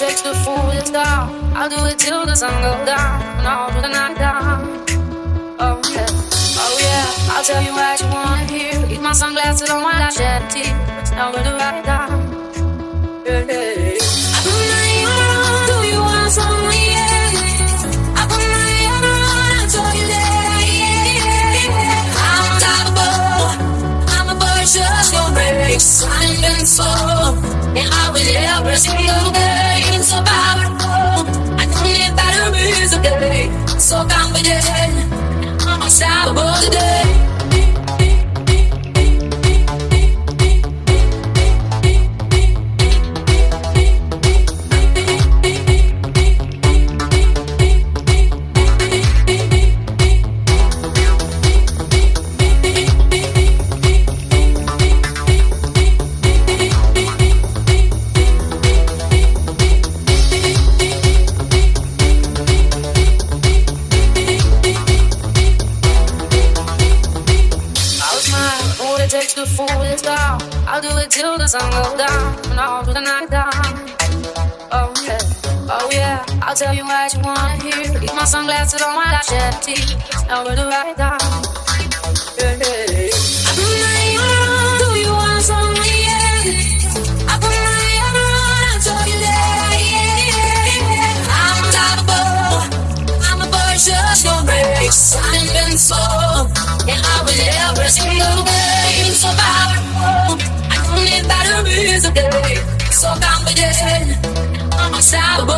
takes to fool this down. I'll do it till the sun goes down and all through the night down. Oh yeah, oh yeah. I'll tell you what you wanna hear. Keep my sunglasses on while I shed a tear. It's nowhere to write down. Yeah. I put my ear on. Do you want some? Yeah. I put my ear on. Told you yeah. I'm. I'm a invincible. And I will every single. To fool this. I'll do it till the sun goes down and all through the night down. Oh yeah, oh yeah. I'll tell you what you wanna hear. Keep my sunglasses on while I shed a tear. Now to write down. Yeah, yeah. I put my on. Do you want some? Yeah. I put my. I told you that. Yeah, yeah. I'm. I'm a no brakes. I'm invincible, and I will every single day so confident. I'm a star.